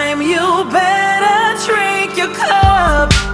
time you better drink your cup.